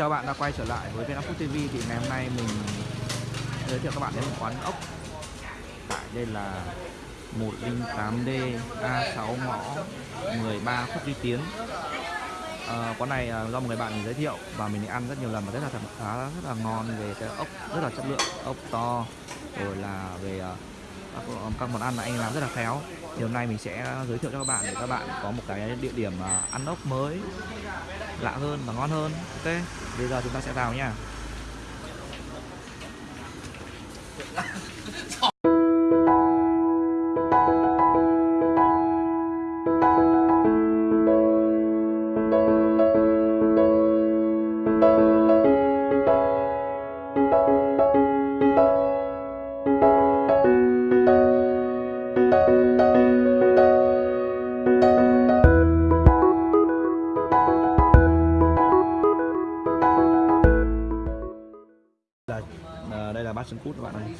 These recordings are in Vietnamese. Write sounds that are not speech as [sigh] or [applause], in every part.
chào bạn đã quay trở lại với Vietnam Food TV thì ngày hôm nay mình giới thiệu các bạn đến một quán ốc. Tại đây là 108D A6 ngõ 13 Khuất Duy Tiến. À, quán này à, do một người bạn mình giới thiệu và mình ăn rất nhiều lần và rất là thật khá rất là ngon về cái ốc rất là chất lượng. Ốc to rồi là về à, Ờ, các, món ăn mà anh làm rất là khéo. Thì hôm nay mình sẽ giới thiệu cho các bạn để các bạn có một cái địa điểm ờ, ăn ốc mới lạ hơn và ngon hơn. Ok bây giờ chúng ta sẽ vào nha. [laughs]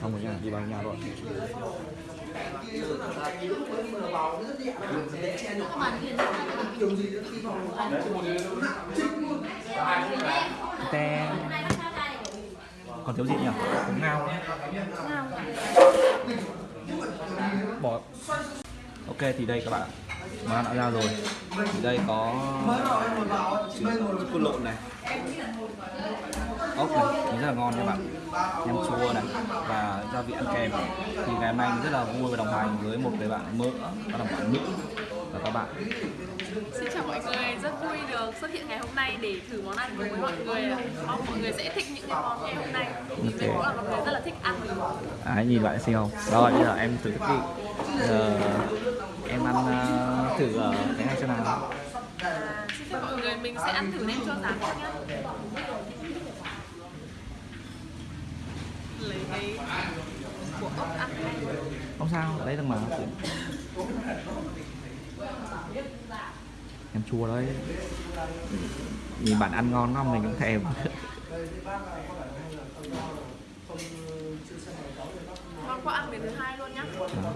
xong rồi nha, đi vào nhà rồi Ten. còn thiếu gì nhỉ? Ngao bỏ. Ok, thì đây các bạn ăn đã ra rồi. Thì đây có cút lộn này. Ốc này rất là ngon các bạn. Nem chua này và gia vị ăn kèm. Thì ngày hôm nay mình rất là vui và đồng hành với một người bạn mỡ đó là bạn nữ và các bạn. Xin chào mọi người, rất vui được xuất hiện ngày hôm nay để thử món ăn cùng với mọi người Mong mọi người sẽ thích những cái món ngày hôm nay. Mình thấy cũng là một người rất là thích ăn. À, nhìn bạn xem không? Rồi bây giờ em thử thức đi giờ em ăn uh, thử uh, cái này xem nào. À, Xin chào mọi người, mình sẽ ăn thử nem chua rán nhá. Lấy cái của ốc ăn không sao lấy được mà. Em chua đấy. Nhìn bạn ăn ngon không mình cũng thèm. Ngon quá ăn đến thứ hai luôn nhá. Đó.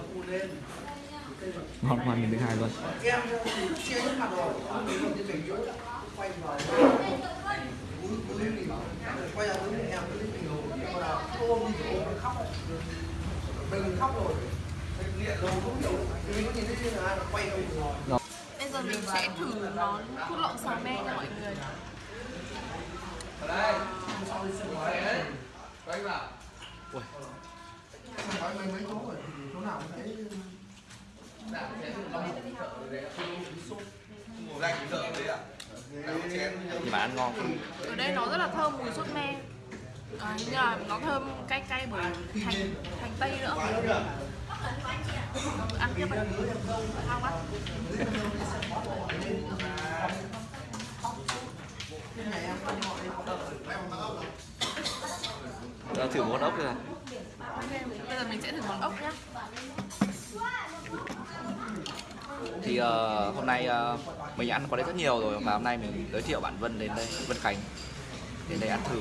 Ngon quá mình thứ hai luôn. Bây giờ mình sẽ thử món cút lộn xào me nha mọi người thì bạn ăn ngon ở đây nó rất là thơm mùi sốt me. À, như là nó thơm cay cay bởi hành hành tây nữa. Ăn tiếp đi ngon quá. Giờ thử món ốc rồi ok bây giờ mình sẽ thử món ốc nhá thì uh, hôm nay uh, mình ăn qua đây rất nhiều rồi và hôm nay mình giới thiệu bạn Vân đến đây Vân Khánh đến đây ăn thử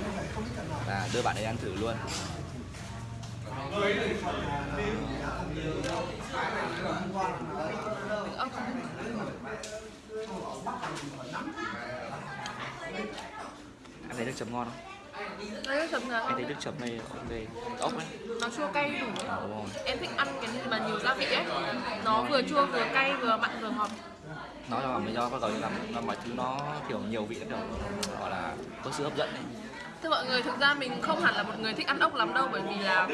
và đưa bạn ấy ăn thử luôn. Ăn thấy nước chấm ngon không? Đây chấm là anh thấy nước chấm này ok ốc ấy. Nó chua cay đủ. Đúng rồi. Em thích ăn cái mà nhiều gia vị ấy. Nó vừa chua vừa cay vừa mặn vừa ngọt. Nó là lý do bắt đầu làm nó mọi thứ nó kiểu nhiều vị nó kiểu gọi là có sự hấp dẫn ấy. Thưa mọi người, thực ra mình không hẳn là một người thích ăn ốc lắm đâu Bởi vì là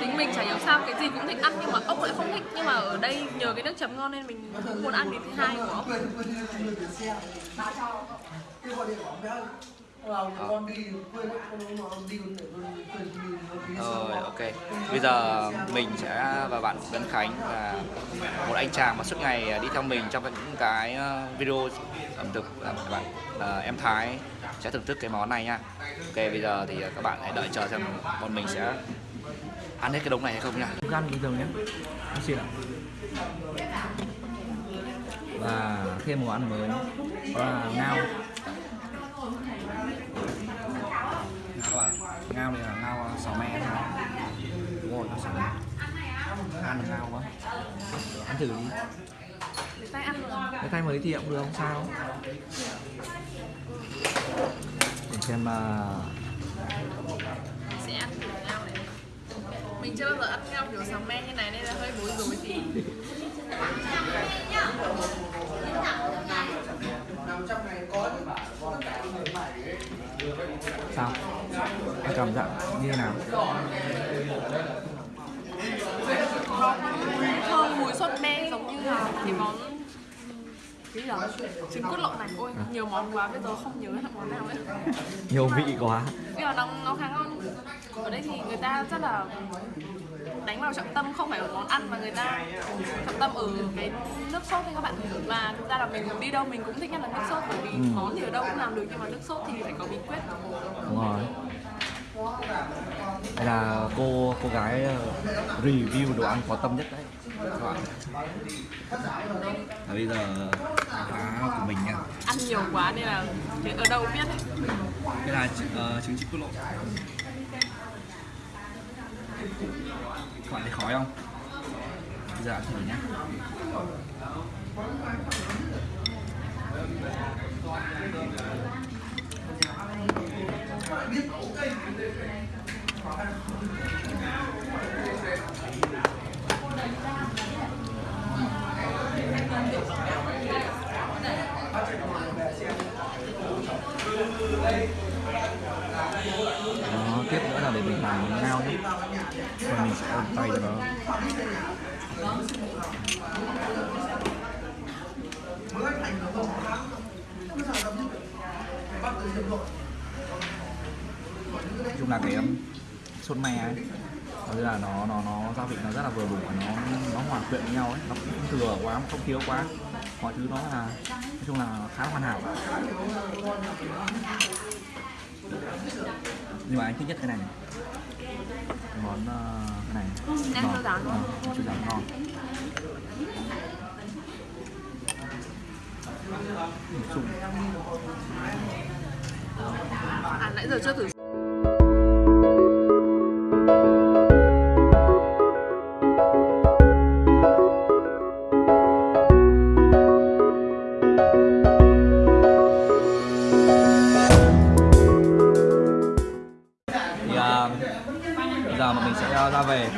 tính mình chả hiểu sao cái gì cũng thích ăn Nhưng mà ốc lại không thích. Nhưng mà ở đây nhờ cái nước chấm ngon nên mình cũng muốn ăn đến thứ hai của ốc Rồi ok. Bây giờ mình sẽ và bạn Vân Khánh là một anh chàng mà suốt ngày đi theo mình trong những cái ờ, video ẩm thực là các bạn là em Thái sẽ thưởng thức cái món này nha. Ok bây giờ thì các bạn hãy đợi chờ xem bọn mình sẽ ăn hết cái đống này hay không nha. Gan bình thường nhé. Ăn xin ạ Và thêm một món ăn mới đó là ngao ngao này là ngao sò me thôi. Đúng rồi ngao sò me. Ăn được ngao quá. Ăn thử đi. Tay ăn cái tay mới thì cũng được không? Sao? Để xem à, sẽ ăn thử ngao này. Mình chưa bao giờ ăn ngao kiểu xào me như này nên là hơi bối rối tí sao? Anh cảm giác như thế nào? Thơm mùi sốt me giống như là cái món cái gì đó trứng cốt lộn này. Ôi nhiều món quá bây giờ không nhớ là món nào ấy nhiều vị quá. Nhưng mà nó nó khá ngon. Ở đây thì người ta rất là vào trọng tâm không phải ở món ăn mà người ta trọng tâm ở cái nước sốt đấy các bạn. Và thực ra là mình đi đâu mình cũng thích nhất là nước sốt bởi vì Ừ. món thì ở đâu cũng làm được nhưng mà nước sốt thì phải có bí quyết. Đúng rồi. Đây là cô cô gái ờ, review đồ ăn có tâm nhất đấy các bạn? Và bây giờ khá của mình nha. Ăn nhiều quá nên là ở đâu biết. Ấy đây là uh, trứng chích cốt lộ bạn thấy khói không? Bây giờ ăn thử nhé đó tiếp nữa là để mình làm miếng ngao nhé và mình sẽ ôm tay cho nó nói chung là cái um, sốt me ấy. Nó là nó nó nó gia vị nó rất là vừa đủ và nó nó hòa quyện với nhau ấy. Nó cũng không thừa quá không thiếu quá. Mọi thứ nó là nói chung là khá hoàn hảo. Nhưng mà anh thích nhất cái này này món ờ, cái này. Rán. Ờ, nem chua rán ngon. Chung. à nãy giờ chưa thử ra về.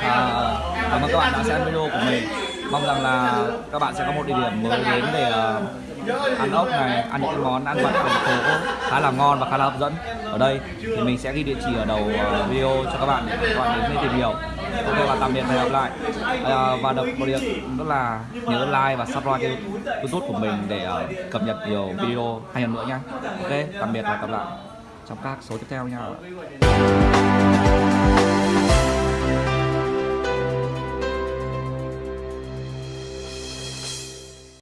À, cảm ơn các bạn đã xem video của mình. Mong rằng là các bạn sẽ có một địa điểm mới đến để uh, ăn ốc này ăn những món ăn vặt thành phố khá là ngon và khá là hấp dẫn. Ở đây thì mình sẽ ghi địa chỉ ở đầu uh, video cho các bạn để các bạn đến để tìm hiểu. Ok và tạm biệt và hẹn gặp lại. À, và đọc một điện rất là nhớ like và subscribe kênh youtube của mình để uh, cập nhật nhiều video hay hơn nữa nhé ok tạm biệt và gặp lại. Trong các số tiếp theo nha.